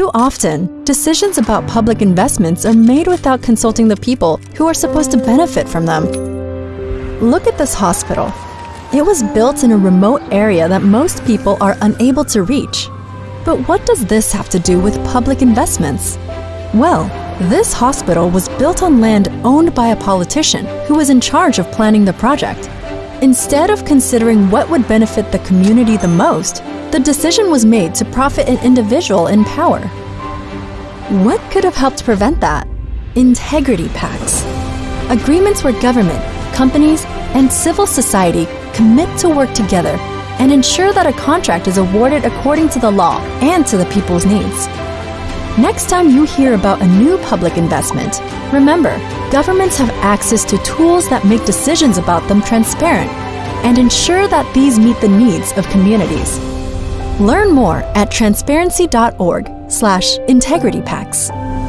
Too often, decisions about public investments are made without consulting the people who are supposed to benefit from them. Look at this hospital. It was built in a remote area that most people are unable to reach. But what does this have to do with public investments? Well, this hospital was built on land owned by a politician who was in charge of planning the project. Instead of considering what would benefit the community the most, the decision was made to profit an individual in power. What could have helped prevent that? Integrity pacts. Agreements where government, companies, and civil society commit to work together and ensure that a contract is awarded according to the law and to the people's needs. Next time you hear about a new public investment, remember, governments have access to tools that make decisions about them transparent and ensure that these meet the needs of communities. Learn more at transparency.org slash integritypacts.